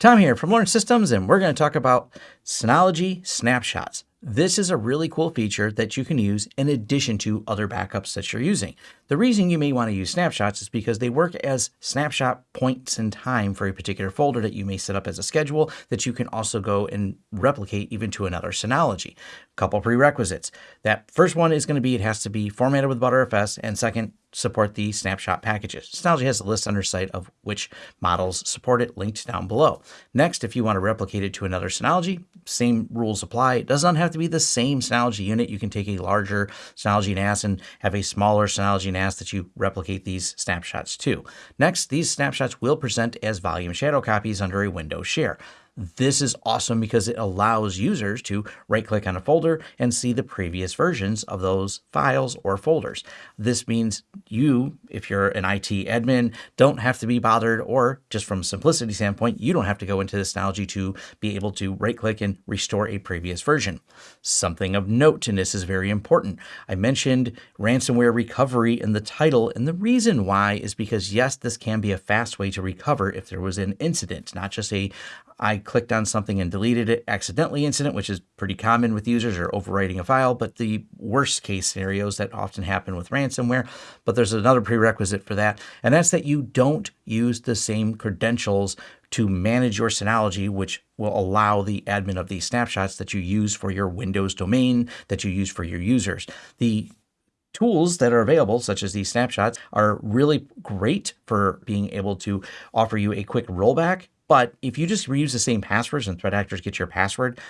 Tom here from Lawrence Systems, and we're going to talk about Synology Snapshots. This is a really cool feature that you can use in addition to other backups that you're using. The reason you may want to use snapshots is because they work as snapshot points in time for a particular folder that you may set up as a schedule that you can also go and replicate even to another Synology. A couple prerequisites. That first one is going to be it has to be formatted with Btrfs, and second, support the snapshot packages. Synology has a list on their site of which models support it linked down below. Next, if you want to replicate it to another Synology, same rules apply. It does not have to be the same Synology unit. You can take a larger Synology NAS and have a smaller Synology NAS that you replicate these snapshots to. Next, these snapshots will present as volume shadow copies under a Windows share. This is awesome because it allows users to right click on a folder and see the previous versions of those files or folders. This means you, if you're an IT admin, don't have to be bothered or just from simplicity standpoint, you don't have to go into this Synology to be able to right click and restore a previous version. Something of note in this is very important. I mentioned ransomware recovery in the title and the reason why is because yes, this can be a fast way to recover if there was an incident, not just a I clicked on something and deleted it accidentally incident, which is pretty common with users or overwriting a file, but the worst case scenarios that often happen with ransomware. But there's another prerequisite for that, and that's that you don't use the same credentials to manage your Synology, which will allow the admin of these snapshots that you use for your Windows domain, that you use for your users. The tools that are available, such as these snapshots, are really great for being able to offer you a quick rollback but if you just reuse the same passwords and threat actors get your password,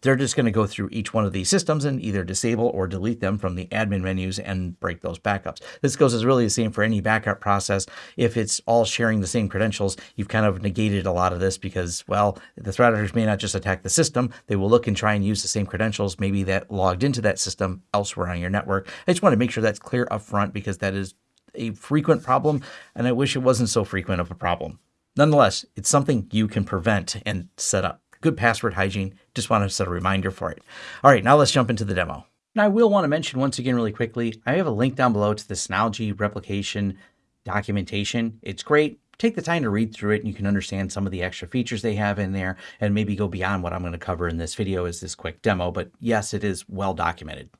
they're just going to go through each one of these systems and either disable or delete them from the admin menus and break those backups. This goes as really the same for any backup process. If it's all sharing the same credentials, you've kind of negated a lot of this because, well, the threat actors may not just attack the system. They will look and try and use the same credentials, maybe that logged into that system elsewhere on your network. I just want to make sure that's clear up front because that is a frequent problem, and I wish it wasn't so frequent of a problem. Nonetheless, it's something you can prevent and set up. Good password hygiene. Just want to set a reminder for it. All right, now let's jump into the demo. Now I will want to mention once again really quickly, I have a link down below to the Synology replication documentation. It's great. Take the time to read through it and you can understand some of the extra features they have in there and maybe go beyond what I'm going to cover in this video as this quick demo. But yes, it is well documented.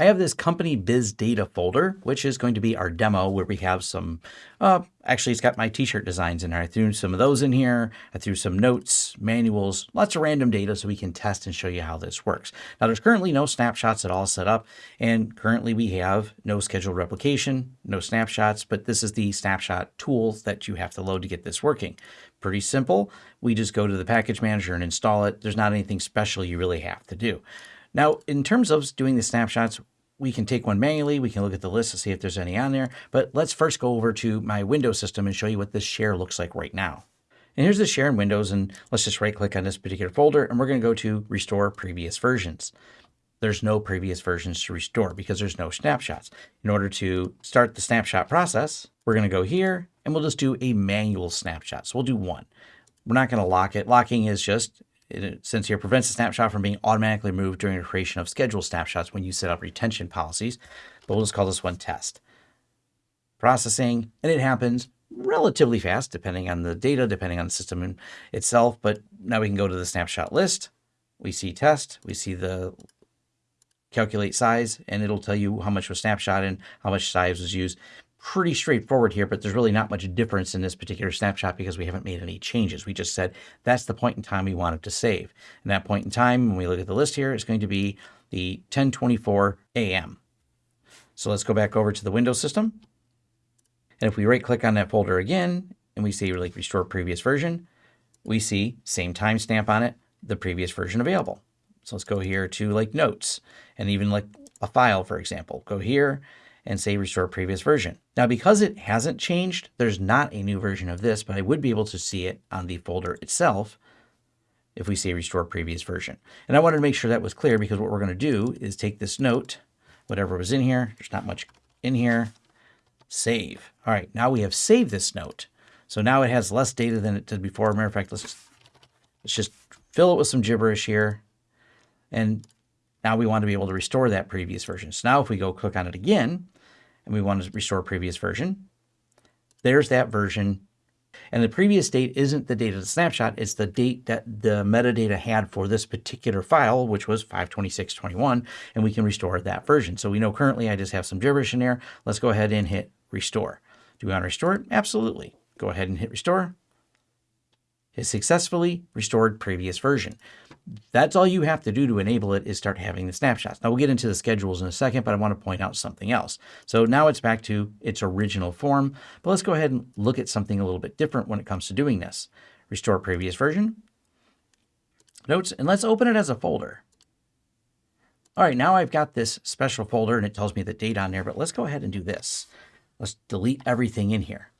I have this company biz data folder, which is going to be our demo where we have some, uh, actually it's got my t-shirt designs in there. I threw some of those in here. I threw some notes, manuals, lots of random data so we can test and show you how this works. Now there's currently no snapshots at all set up and currently we have no scheduled replication, no snapshots, but this is the snapshot tool that you have to load to get this working. Pretty simple. We just go to the package manager and install it. There's not anything special you really have to do. Now, in terms of doing the snapshots, we can take one manually. We can look at the list to see if there's any on there. But let's first go over to my Windows system and show you what this share looks like right now. And here's the share in Windows. And let's just right click on this particular folder. And we're going to go to restore previous versions. There's no previous versions to restore because there's no snapshots. In order to start the snapshot process, we're going to go here and we'll just do a manual snapshot. So we'll do one. We're not going to lock it. Locking is just it, since here prevents a snapshot from being automatically removed during the creation of scheduled snapshots when you set up retention policies. But we'll just call this one test. Processing, and it happens relatively fast, depending on the data, depending on the system itself. But now we can go to the snapshot list. We see test, we see the calculate size, and it'll tell you how much was snapshot and how much size was used pretty straightforward here, but there's really not much difference in this particular snapshot because we haven't made any changes. We just said that's the point in time we wanted to save. And that point in time, when we look at the list here, is going to be the 1024 AM. So let's go back over to the Windows system. And if we right click on that folder again, and we say like restore previous version, we see same timestamp on it, the previous version available. So let's go here to like notes and even like a file, for example, go here and say restore previous version. Now, because it hasn't changed, there's not a new version of this, but I would be able to see it on the folder itself if we say restore previous version. And I wanted to make sure that was clear because what we're going to do is take this note, whatever was in here, there's not much in here, save. All right, now we have saved this note. So now it has less data than it did before. Matter of fact, let's, let's just fill it with some gibberish here. And now we want to be able to restore that previous version. So now if we go click on it again, and we want to restore previous version. There's that version. And the previous date isn't the date of the snapshot, it's the date that the metadata had for this particular file, which was 526.21, and we can restore that version. So we know currently I just have some gibberish in there. Let's go ahead and hit restore. Do we want to restore it? Absolutely. Go ahead and hit restore. Successfully restored previous version. That's all you have to do to enable it is start having the snapshots. Now we'll get into the schedules in a second, but I want to point out something else. So now it's back to its original form, but let's go ahead and look at something a little bit different when it comes to doing this. Restore previous version, notes, and let's open it as a folder. All right, now I've got this special folder and it tells me the date on there, but let's go ahead and do this. Let's delete everything in here.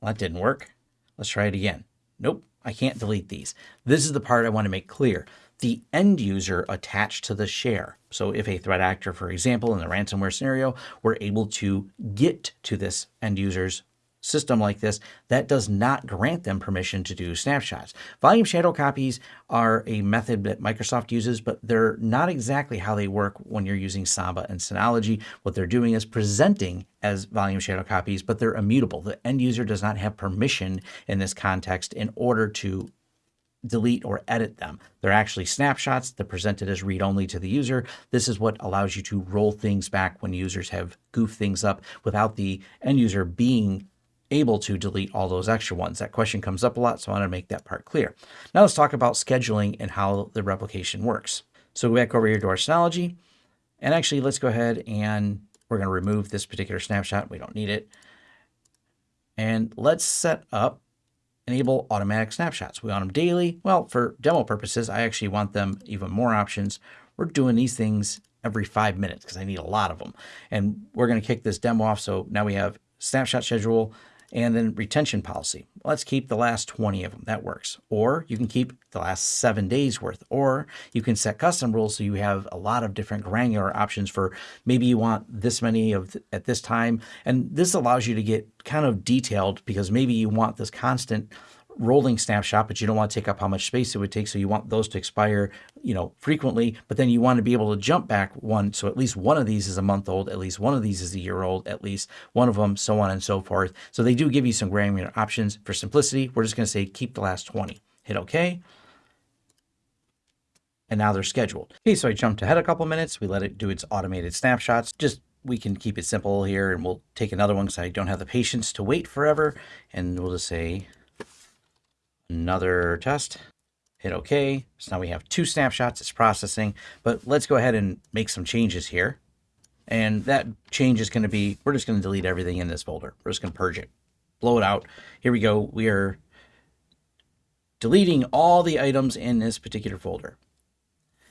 Well, that didn't work. Let's try it again. Nope, I can't delete these. This is the part I want to make clear. The end user attached to the share. So if a threat actor, for example, in the ransomware scenario, were able to get to this end user's system like this, that does not grant them permission to do snapshots. Volume shadow copies are a method that Microsoft uses, but they're not exactly how they work when you're using Samba and Synology. What they're doing is presenting as volume shadow copies, but they're immutable. The end user does not have permission in this context in order to delete or edit them. They're actually snapshots. They're presented as read-only to the user. This is what allows you to roll things back when users have goofed things up without the end user being able to delete all those extra ones. That question comes up a lot, so I want to make that part clear. Now let's talk about scheduling and how the replication works. So go back over here to our Synology, and actually let's go ahead and we're going to remove this particular snapshot. We don't need it. And let's set up enable automatic snapshots. We want them daily. Well, for demo purposes, I actually want them even more options. We're doing these things every five minutes because I need a lot of them. And we're going to kick this demo off. So now we have snapshot schedule, and then retention policy. Let's keep the last 20 of them. That works. Or you can keep the last seven days worth. Or you can set custom rules so you have a lot of different granular options for maybe you want this many of th at this time. And this allows you to get kind of detailed because maybe you want this constant rolling snapshot, but you don't want to take up how much space it would take. So you want those to expire, you know, frequently, but then you want to be able to jump back one. So at least one of these is a month old, at least one of these is a year old, at least one of them, so on and so forth. So they do give you some granular options. For simplicity, we're just going to say keep the last 20. Hit OK. And now they're scheduled. Okay, so I jumped ahead a couple minutes. We let it do its automated snapshots. Just we can keep it simple here and we'll take another one because I don't have the patience to wait forever. And we'll just say another test, hit OK. So now we have two snapshots, it's processing, but let's go ahead and make some changes here. And that change is going to be, we're just going to delete everything in this folder. We're just going to purge it, blow it out. Here we go. We are deleting all the items in this particular folder.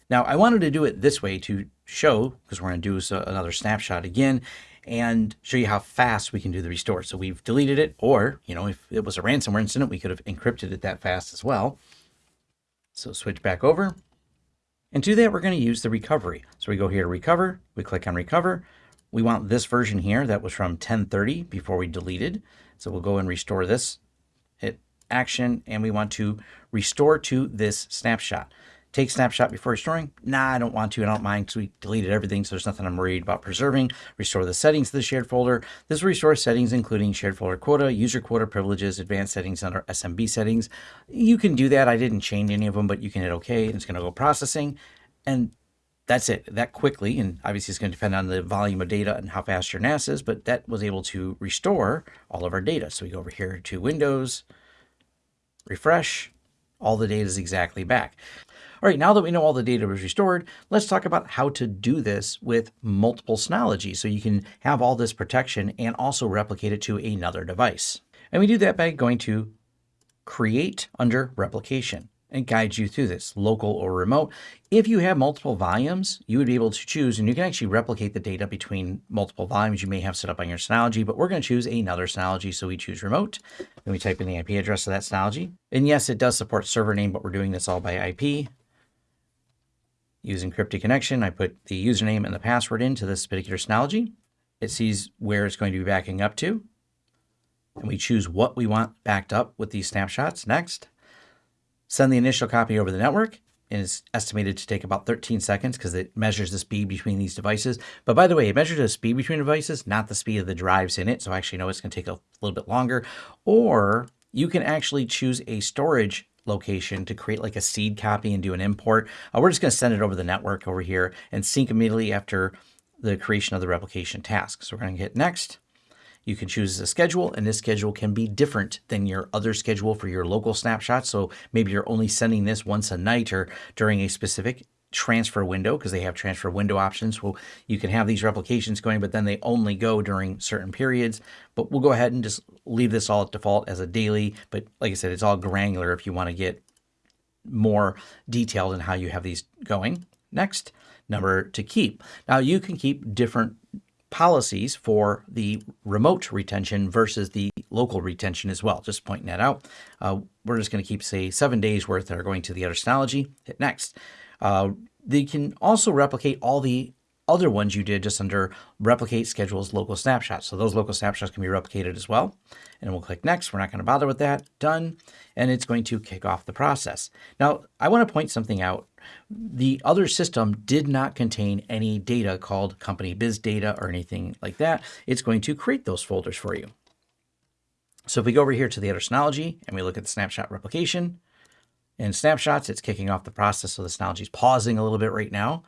Now I wanted to do it this way to show, because we're going to do another snapshot again, and show you how fast we can do the restore. So we've deleted it, or, you know, if it was a ransomware incident, we could have encrypted it that fast as well. So switch back over. And to that, we're going to use the recovery. So we go here to recover, we click on recover. We want this version here that was from 1030 before we deleted. So we'll go and restore this, hit action, and we want to restore to this snapshot. Take snapshot before restoring? Nah, I don't want to. I don't mind because we deleted everything, so there's nothing I'm worried about preserving. Restore the settings to the shared folder. This will restore settings including shared folder quota, user quota privileges, advanced settings under SMB settings. You can do that. I didn't change any of them, but you can hit OK, and it's going to go processing. And that's it that quickly. And obviously, it's going to depend on the volume of data and how fast your NAS is, but that was able to restore all of our data. So we go over here to Windows, refresh, all the data is exactly back. All right, now that we know all the data was restored, let's talk about how to do this with multiple Synology so you can have all this protection and also replicate it to another device. And we do that by going to Create under Replication and guides you through this, local or remote. If you have multiple volumes, you would be able to choose, and you can actually replicate the data between multiple volumes you may have set up on your Synology, but we're going to choose another Synology, so we choose remote, and we type in the IP address of that Synology. And yes, it does support server name, but we're doing this all by IP use encrypted connection. I put the username and the password into this particular Synology. It sees where it's going to be backing up to. And we choose what we want backed up with these snapshots. Next, send the initial copy over the network. And it's estimated to take about 13 seconds because it measures the speed between these devices. But by the way, it measures the speed between devices, not the speed of the drives in it. So I actually know it's going to take a little bit longer. Or you can actually choose a storage location to create like a seed copy and do an import. Uh, we're just going to send it over the network over here and sync immediately after the creation of the replication task. So we're going to hit next. You can choose a schedule, and this schedule can be different than your other schedule for your local snapshot. So maybe you're only sending this once a night or during a specific transfer window because they have transfer window options. Well, you can have these replications going, but then they only go during certain periods. But we'll go ahead and just leave this all at default as a daily. But like I said, it's all granular if you want to get more detailed in how you have these going. Next, number to keep. Now you can keep different policies for the remote retention versus the local retention as well. Just pointing that out. Uh, we're just going to keep, say, seven days worth that are going to the other Synology. Hit next. Uh, they can also replicate all the other ones you did just under replicate schedules local snapshots. So those local snapshots can be replicated as well. And we'll click next. We're not going to bother with that. Done. And it's going to kick off the process. Now, I want to point something out. The other system did not contain any data called company biz data or anything like that. It's going to create those folders for you. So if we go over here to the other Synology and we look at the snapshot replication, in snapshots, it's kicking off the process. So the Synology is pausing a little bit right now.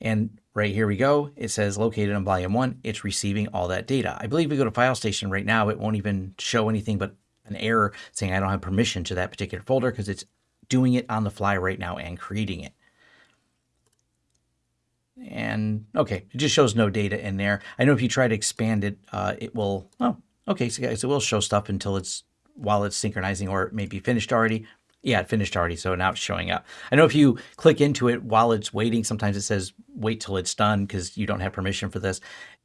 And right here we go. It says located on volume one. It's receiving all that data. I believe we go to file station right now. It won't even show anything but an error saying I don't have permission to that particular folder because it's doing it on the fly right now and creating it. And okay, it just shows no data in there. I know if you try to expand it, uh, it will, oh, okay, so it will show stuff until it's while it's synchronizing or it may be finished already. Yeah, it finished already, so now it's showing up. I know if you click into it while it's waiting, sometimes it says wait till it's done because you don't have permission for this.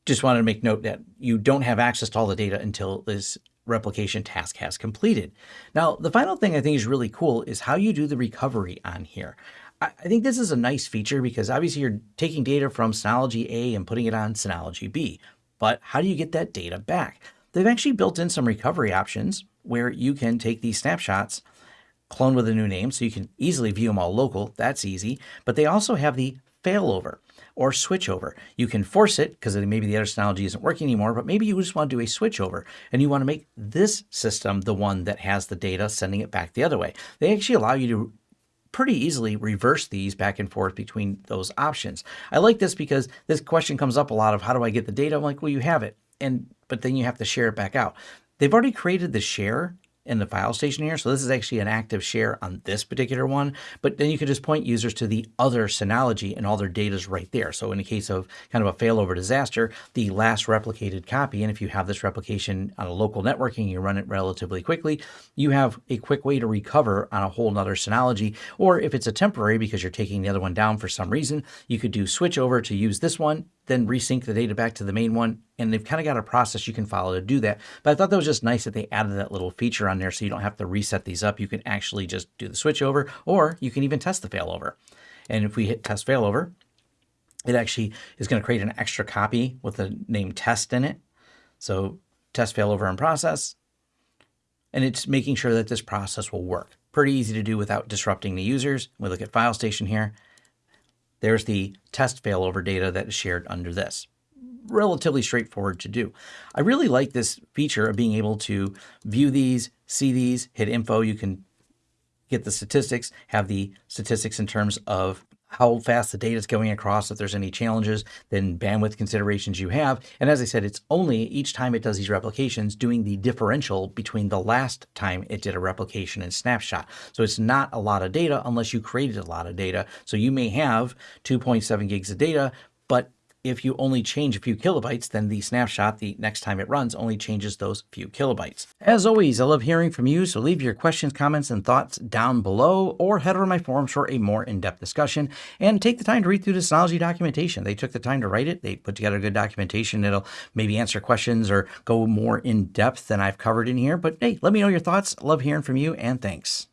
Just wanted to make note that you don't have access to all the data until this replication task has completed. Now, the final thing I think is really cool is how you do the recovery on here. I think this is a nice feature because obviously you're taking data from Synology A and putting it on Synology B. But how do you get that data back? They've actually built in some recovery options where you can take these snapshots, clone with a new name, so you can easily view them all local. That's easy. But they also have the failover or switchover. You can force it because maybe the other Synology isn't working anymore, but maybe you just want to do a switchover and you want to make this system the one that has the data sending it back the other way. They actually allow you to pretty easily reverse these back and forth between those options. I like this because this question comes up a lot of how do I get the data? I'm like, well, you have it. And but then you have to share it back out. They've already created the share in the file station here. So this is actually an active share on this particular one, but then you can just point users to the other Synology and all their data is right there. So in the case of kind of a failover disaster, the last replicated copy, and if you have this replication on a local networking, you run it relatively quickly, you have a quick way to recover on a whole nother Synology. Or if it's a temporary because you're taking the other one down for some reason, you could do switch over to use this one then resync the data back to the main one. And they've kind of got a process you can follow to do that. But I thought that was just nice that they added that little feature on there so you don't have to reset these up. You can actually just do the switch over or you can even test the failover. And if we hit test failover, it actually is going to create an extra copy with the name test in it. So test failover in process. And it's making sure that this process will work. Pretty easy to do without disrupting the users. We look at file station here. There's the test failover data that is shared under this. Relatively straightforward to do. I really like this feature of being able to view these, see these, hit info. You can get the statistics, have the statistics in terms of how fast the data is going across, if there's any challenges, then bandwidth considerations you have. And as I said, it's only each time it does these replications doing the differential between the last time it did a replication and snapshot. So it's not a lot of data unless you created a lot of data. So you may have 2.7 gigs of data, but if you only change a few kilobytes, then the snapshot the next time it runs only changes those few kilobytes. As always, I love hearing from you, so leave your questions, comments, and thoughts down below, or head over to my forums for a more in-depth discussion, and take the time to read through the Synology documentation. They took the time to write it. They put together good documentation that'll maybe answer questions or go more in-depth than I've covered in here, but hey, let me know your thoughts. Love hearing from you, and thanks.